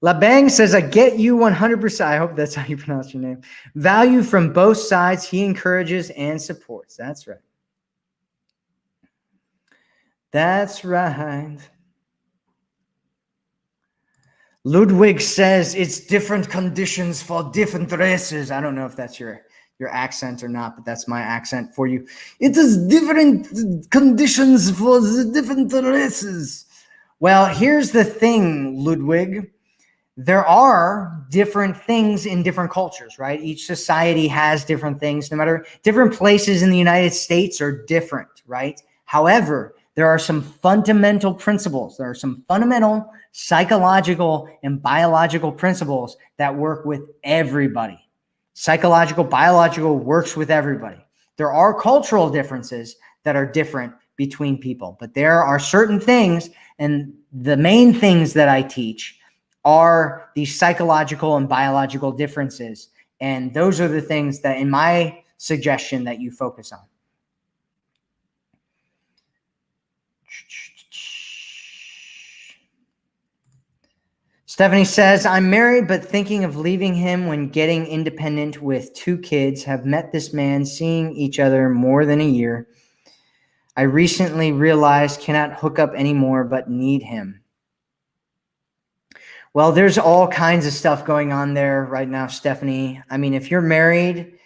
Labang says, I get you 100%. I hope that's how you pronounce your name. Value from both sides. He encourages and supports. That's right. That's right. Ludwig says it's different conditions for different races. I don't know if that's your your accent or not, but that's my accent for you. It is different conditions for the different races. Well, here's the thing, Ludwig. There are different things in different cultures, right? Each society has different things, no matter different places in the United States are different, right? However, there are some fundamental principles. There are some fundamental psychological and biological principles that work with everybody psychological, biological works with everybody. There are cultural differences that are different between people, but there are certain things, and the main things that I teach are these psychological and biological differences. And those are the things that, in my suggestion, that you focus on. Stephanie says, I'm married, but thinking of leaving him when getting independent with two kids. Have met this man, seeing each other more than a year. I recently realized cannot hook up anymore, but need him. Well, there's all kinds of stuff going on there right now, Stephanie. I mean, if you're married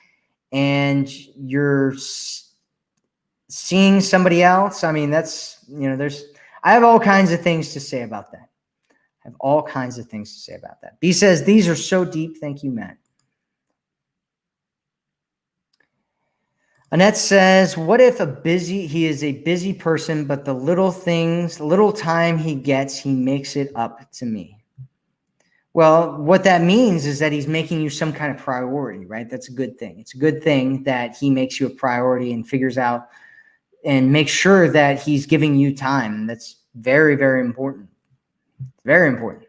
and you're seeing somebody else, I mean, that's, you know, there's, I have all kinds of things to say about that. I have all kinds of things to say about that. B says, These are so deep. Thank you, Matt. Annette says, What if a busy, he is a busy person, but the little things, little time he gets, he makes it up to me? Well, what that means is that he's making you some kind of priority, right? That's a good thing. It's a good thing that he makes you a priority and figures out and makes sure that he's giving you time. That's very, very important. Very important.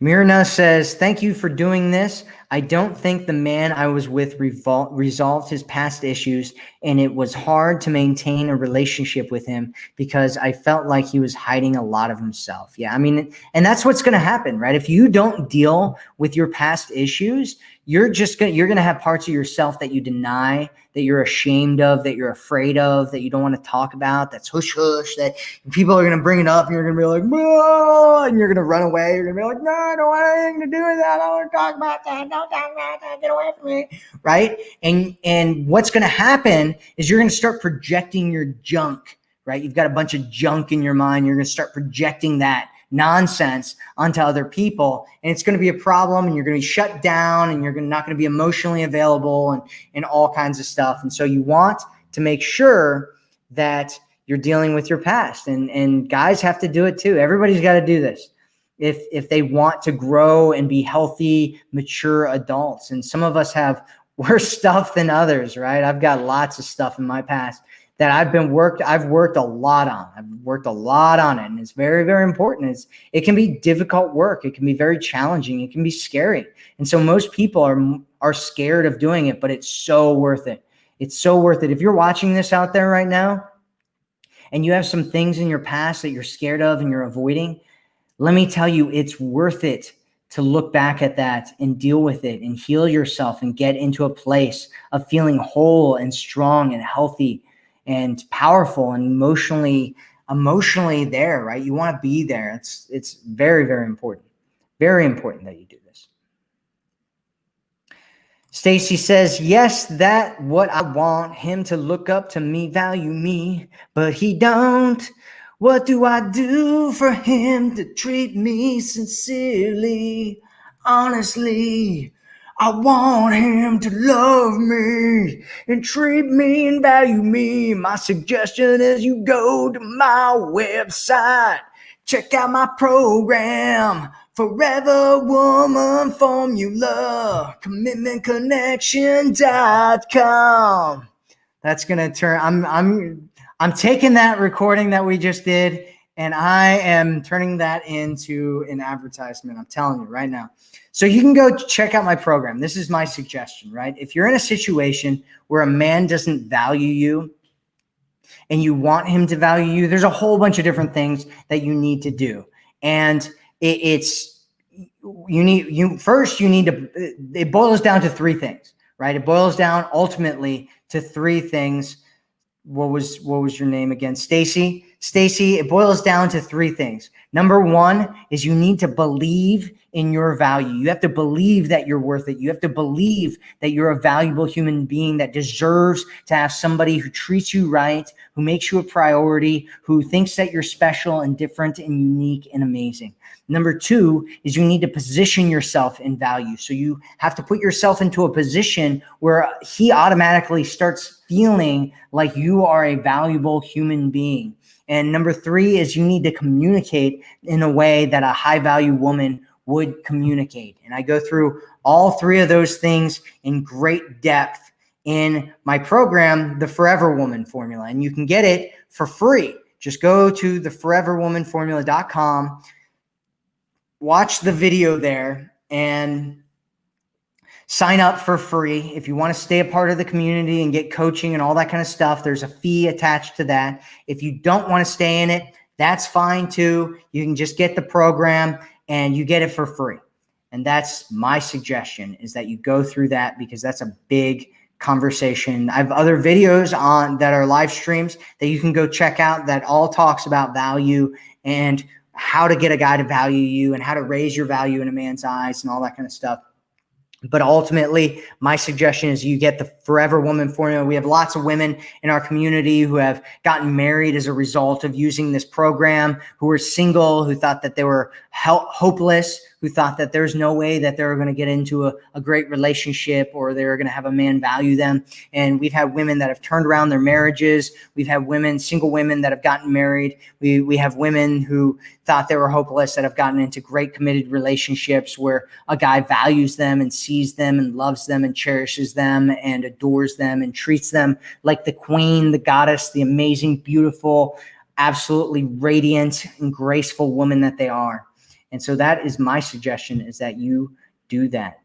Mirna says, thank you for doing this. I don't think the man I was with resolved his past issues, and it was hard to maintain a relationship with him because I felt like he was hiding a lot of himself. Yeah, I mean, and that's what's going to happen, right? If you don't deal with your past issues, you're just gonna you're gonna have parts of yourself that you deny that you're ashamed of that you're afraid of that you don't want to talk about that's hush hush that people are gonna bring it up and you're gonna be like Whoa, and you're gonna run away you're gonna be like no i don't want anything to do with that. I don't want to talk about that. Don't talk about that. Get away from me. Right? And and what's gonna happen is you're gonna start projecting your junk right? You've got a bunch of junk in your mind. You're gonna start projecting that nonsense onto other people. And it's going to be a problem and you're going to be shut down and you're not going to be emotionally available and, and all kinds of stuff. And so you want to make sure that you're dealing with your past and and guys have to do it too. Everybody's got to do this. If if they want to grow and be healthy mature adults and some of us have worse stuff than others right? I've got lots of stuff in my past that I've been worked, I've worked a lot on. I've worked a lot on it. And it's very, very important. It's, it can be difficult work. It can be very challenging. It can be scary. And so most people are, are scared of doing it, but it's so worth it. It's so worth it. If you're watching this out there right now and you have some things in your past that you're scared of and you're avoiding, let me tell you, it's worth it to look back at that and deal with it and heal yourself and get into a place of feeling whole and strong and healthy and powerful and emotionally emotionally there, right? You want to be there. It's it's very very important. Very important that you do this. Stacy says, "Yes, that what I want him to look up to me, value me, but he don't. What do I do for him to treat me sincerely, honestly?" I want him to love me and treat me and value me. My suggestion is you go to my website, check out my program, Forever Woman Formula, commitmentconnection.com. That's gonna turn. I'm I'm I'm taking that recording that we just did and I am turning that into an advertisement. I'm telling you right now. So you can go check out my program. This is my suggestion, right? If you're in a situation where a man doesn't value you and you want him to value you, there's a whole bunch of different things that you need to do. And it, it's, you need, you first, you need to, it boils down to three things, right? It boils down ultimately to three things. What was, what was your name again? Stacy. Stacy, it boils down to three things. Number one is you need to believe in your value. You have to believe that you're worth it. You have to believe that you're a valuable human being that deserves to have somebody who treats you right, who makes you a priority, who thinks that you're special and different and unique and amazing. Number two is you need to position yourself in value. So you have to put yourself into a position where he automatically starts feeling like you are a valuable human being. And number three is you need to communicate in a way that a high value woman would communicate. And I go through all three of those things in great depth in my program, the Forever Woman Formula. And you can get it for free. Just go to theforeverwomanformula.com, watch the video there, and sign up for free. If you want to stay a part of the community and get coaching and all that kind of stuff, there's a fee attached to that. If you don't want to stay in it, that's fine too. You can just get the program and you get it for free. And that's my suggestion is that you go through that because that's a big conversation. I have other videos on that are live streams that you can go check out that all talks about value and how to get a guy to value you and how to raise your value in a man's eyes and all that kind of stuff. But ultimately, my suggestion is you get the Forever Woman formula. We have lots of women in our community who have gotten married as a result of using this program, who were single, who thought that they were hopeless, who thought that there's no way that they're going to get into a, a great relationship or they're going to have a man value them. And we've had women that have turned around their marriages. We've had women, single women that have gotten married. We, we have women who thought they were hopeless that have gotten into great committed relationships where a guy values them and sees them and loves them and cherishes them and adores them and treats them like the queen, the goddess, the amazing, beautiful, absolutely radiant and graceful woman that they are. And so that is my suggestion is that you do that.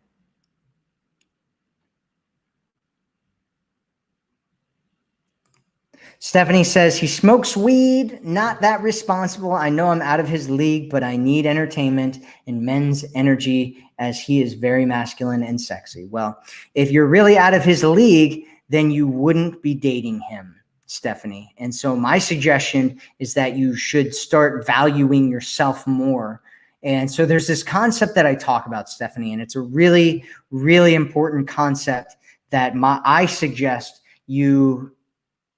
Stephanie says he smokes weed, not that responsible. I know I'm out of his league, but I need entertainment and men's energy as he is very masculine and sexy. Well, if you're really out of his league, then you wouldn't be dating him, Stephanie. And so my suggestion is that you should start valuing yourself more and so there's this concept that I talk about, Stephanie, and it's a really, really important concept that my, I suggest you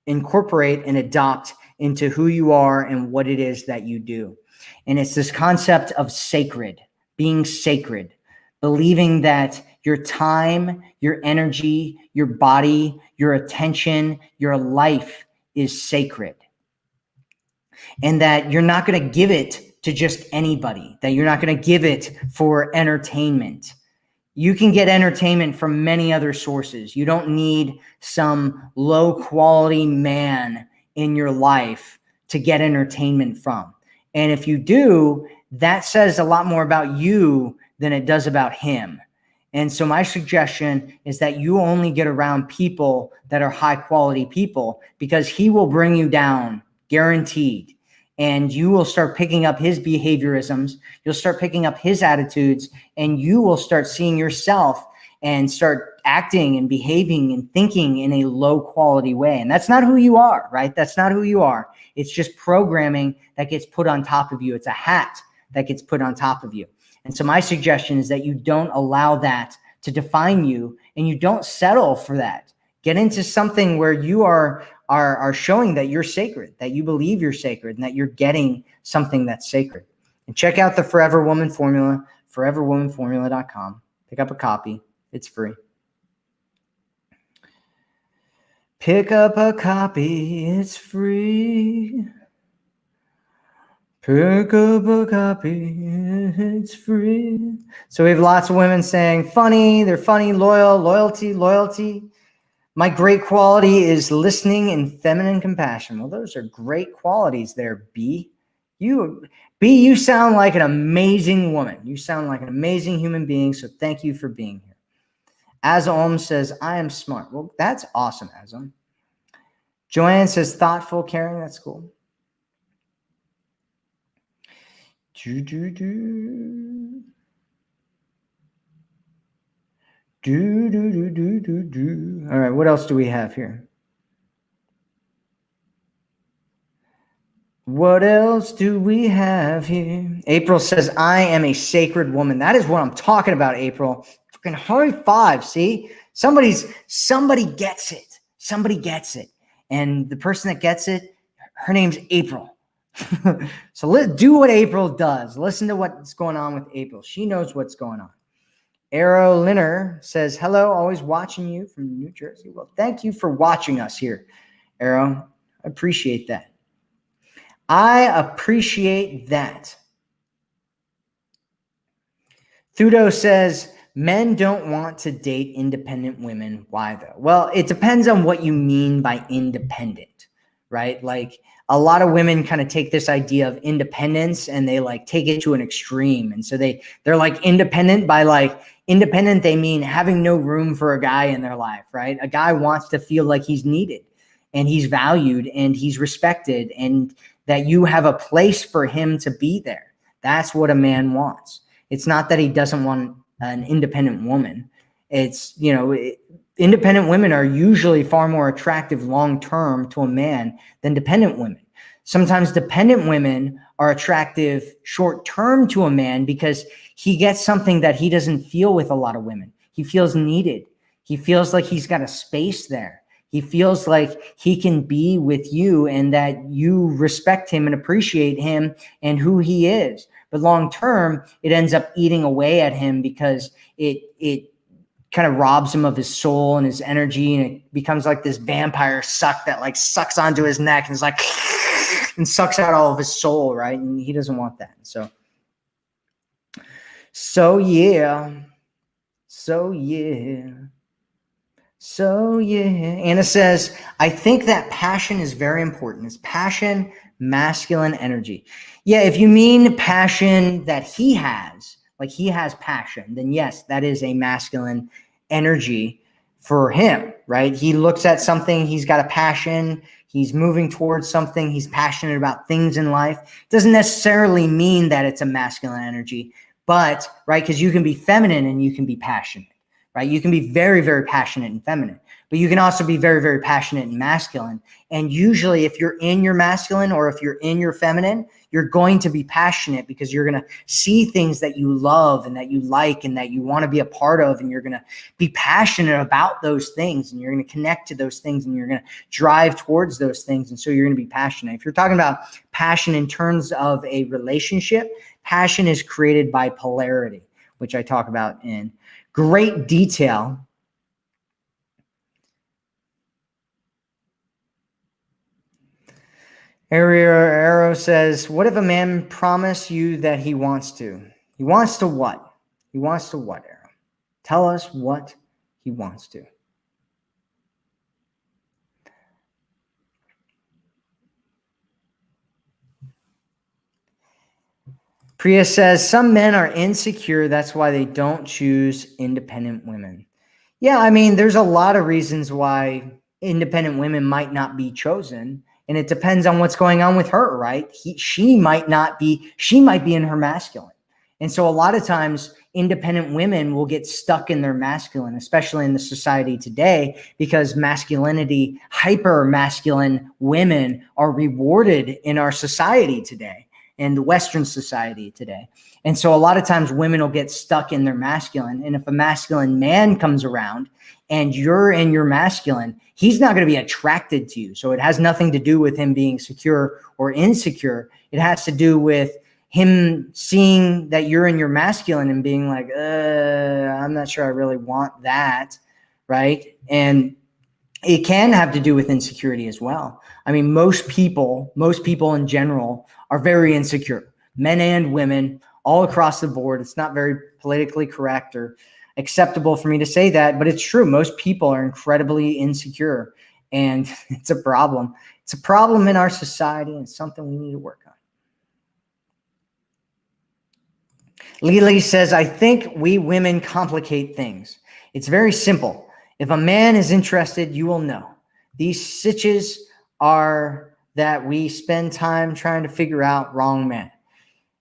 incorporate and adopt into who you are and what it is that you do. And it's this concept of sacred, being sacred, believing that your time, your energy, your body, your attention, your life is sacred. And that you're not going to give it to just anybody, that you're not going to give it for entertainment. You can get entertainment from many other sources. You don't need some low quality man in your life to get entertainment from. And if you do, that says a lot more about you than it does about him. And so my suggestion is that you only get around people that are high quality people because he will bring you down guaranteed and you will start picking up his behaviorisms. You'll start picking up his attitudes and you will start seeing yourself and start acting and behaving and thinking in a low quality way. And that's not who you are, right? That's not who you are. It's just programming that gets put on top of you. It's a hat that gets put on top of you. And so my suggestion is that you don't allow that to define you and you don't settle for that. Get into something where you are are, are showing that you're sacred, that you believe you're sacred, and that you're getting something that's sacred. And check out the Forever Woman Formula, foreverwomanformula.com. Pick up a copy. It's free. Pick up a copy. It's free. Pick up a copy. It's free. So we have lots of women saying funny. They're funny, loyal, loyalty, loyalty. My great quality is listening and feminine compassion. Well, those are great qualities there, B. You, B, you sound like an amazing woman. You sound like an amazing human being. So thank you for being here. Azom says, I am smart. Well, that's awesome, Azom. Joanne says, thoughtful, caring. That's cool. Do, do, do. Do, do, do, do, do, do. All right, what else do we have here? What else do we have here? April says, I am a sacred woman. That is what I'm talking about, April. Fucking high five. See, somebody's somebody gets it. Somebody gets it. And the person that gets it, her name's April. so let do what April does. Listen to what's going on with April. She knows what's going on. Arrow Linner says, Hello, always watching you from New Jersey. Well, thank you for watching us here, Arrow. I appreciate that. I appreciate that. Thudo says, men don't want to date independent women. Why though? Well, it depends on what you mean by independent, right? Like a lot of women kind of take this idea of independence and they like take it to an extreme. And so they, they're like independent by like independent. They mean having no room for a guy in their life, right? A guy wants to feel like he's needed and he's valued and he's respected and that you have a place for him to be there. That's what a man wants. It's not that he doesn't want an independent woman. It's, you know, it, independent women are usually far more attractive long term to a man than dependent women. Sometimes dependent women are attractive short term to a man because he gets something that he doesn't feel with a lot of women. He feels needed. He feels like he's got a space there. He feels like he can be with you and that you respect him and appreciate him and who he is. But long term, it ends up eating away at him because it it kind of robs him of his soul and his energy and it becomes like this vampire suck that like sucks onto his neck and is like and sucks out all of his soul, right? And he doesn't want that. So so yeah. So yeah. So yeah, Anna says, I think that passion is very important. Is passion masculine energy? Yeah, if you mean passion that he has, like he has passion, then yes, that is a masculine energy for him, right? He looks at something, he's got a passion, he's moving towards something, he's passionate about things in life. Doesn't necessarily mean that it's a masculine energy, but right, because you can be feminine and you can be passionate right? You can be very, very passionate and feminine, but you can also be very, very passionate and masculine. And usually if you're in your masculine or if you're in your feminine, you're going to be passionate because you're going to see things that you love and that you like and that you want to be a part of. And you're going to be passionate about those things and you're going to connect to those things and you're going to drive towards those things. And so you're going to be passionate. If you're talking about passion in terms of a relationship, passion is created by polarity, which I talk about in great detail. Arrow says, what if a man promise you that he wants to? He wants to what? He wants to what, Arrow? Tell us what he wants to. Priya says some men are insecure. That's why they don't choose independent women. Yeah, I mean, there's a lot of reasons why independent women might not be chosen. And it depends on what's going on with her, right? He, she might not be, she might be in her masculine. And so a lot of times independent women will get stuck in their masculine, especially in the society today, because masculinity, hyper masculine women are rewarded in our society today in the Western society today. And so a lot of times women will get stuck in their masculine. And if a masculine man comes around and you're in your masculine, he's not going to be attracted to you. So it has nothing to do with him being secure or insecure. It has to do with him seeing that you're in your masculine and being like, uh, I'm not sure I really want that. Right. And it can have to do with insecurity as well. I mean, most people, most people in general are very insecure, men and women all across the board. It's not very politically correct or acceptable for me to say that, but it's true. Most people are incredibly insecure and it's a problem. It's a problem in our society and something we need to work on. Lily says, I think we women complicate things. It's very simple. If a man is interested, you will know. These sitches are that we spend time trying to figure out wrong man.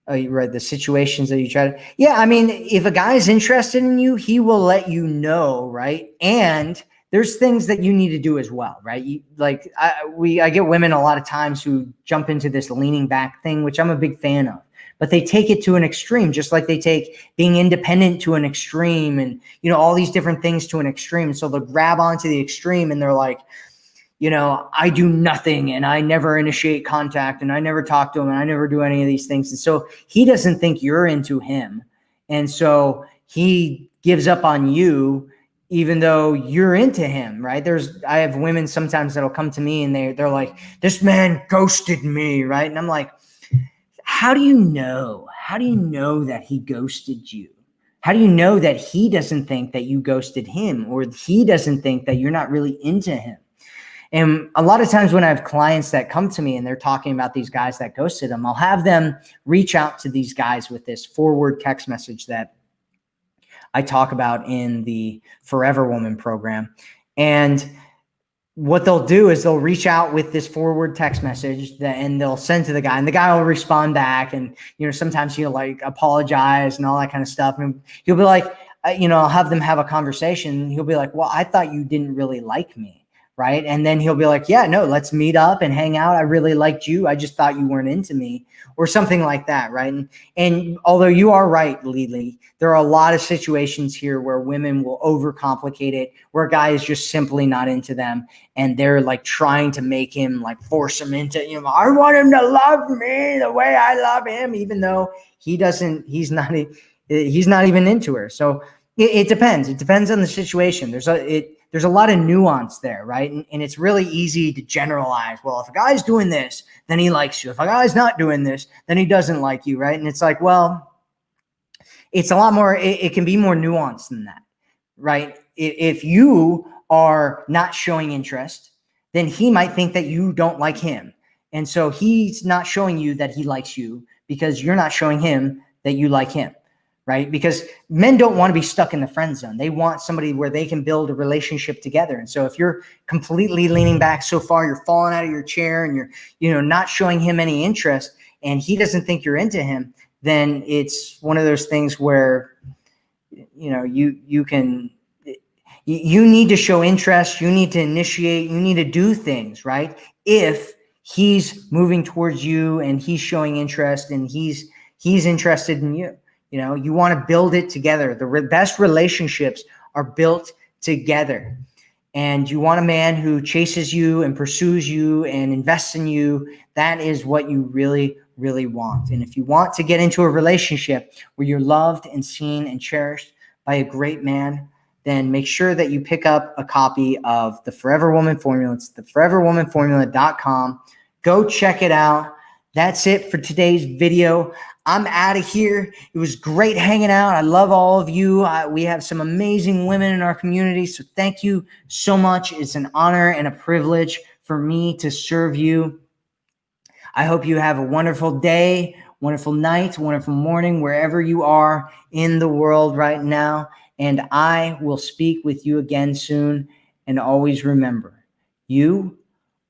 Oh, you read the situations that you try to. Yeah, I mean, if a guy is interested in you, he will let you know, right? And there's things that you need to do as well, right? You, like I, we, I get women a lot of times who jump into this leaning back thing, which I'm a big fan of, but they take it to an extreme, just like they take being independent to an extreme and, you know, all these different things to an extreme. So they'll grab onto the extreme and they're like, you know, I do nothing and I never initiate contact and I never talk to him and I never do any of these things. And so he doesn't think you're into him. And so he gives up on you even though you're into him, right? There's I have women sometimes that'll come to me and they they're like, "This man ghosted me," right? And I'm like, "How do you know? How do you know that he ghosted you? How do you know that he doesn't think that you ghosted him or he doesn't think that you're not really into him?" And a lot of times when I have clients that come to me and they're talking about these guys that ghosted them, I'll have them reach out to these guys with this forward text message that I talk about in the Forever Woman program. And what they'll do is they'll reach out with this forward text message that, and they'll send to the guy and the guy will respond back. And, you know, sometimes he'll like apologize and all that kind of stuff. And he'll be like, you know, I'll have them have a conversation. He'll be like, well, I thought you didn't really like me right? And then he'll be like, yeah, no, let's meet up and hang out. I really liked you. I just thought you weren't into me or something like that, right? And, and although you are right, Lily, there are a lot of situations here where women will overcomplicate it, where a guy is just simply not into them and they're like trying to make him like force him into, you know, I want him to love me the way I love him, even though he doesn't, he's not, he's not even into her. So it, it depends. It depends on the situation. There's a, it, there's a lot of nuance there, right? And, and, it's really easy to generalize. Well, if a guy's doing this, then he likes you. If a guy's not doing this, then he doesn't like you, right? And it's like, well, it's a lot more, it, it can be more nuanced than that, right? If you are not showing interest, then he might think that you don't like him. And so he's not showing you that he likes you because you're not showing him that you like him right? Because men don't want to be stuck in the friend zone. They want somebody where they can build a relationship together. And so if you're completely leaning back so far, you're falling out of your chair and you're, you know, not showing him any interest and he doesn't think you're into him, then it's one of those things where, you know, you, you can, you need to show interest. You need to initiate, you need to do things, right? If he's moving towards you and he's showing interest and he's, he's interested in you. You know, you want to build it together. The re best relationships are built together. And you want a man who chases you and pursues you and invests in you. That is what you really, really want. And if you want to get into a relationship where you're loved and seen and cherished by a great man, then make sure that you pick up a copy of the Forever Woman Formula. It's the foreverwomanformula.com. Go check it out. That's it for today's video. I'm out of here. It was great hanging out. I love all of you. We have some amazing women in our community. So thank you so much. It's an honor and a privilege for me to serve you. I hope you have a wonderful day, wonderful night, wonderful morning, wherever you are in the world right now. And I will speak with you again soon. And always remember, you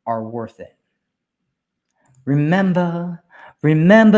are worth it. Remember, remember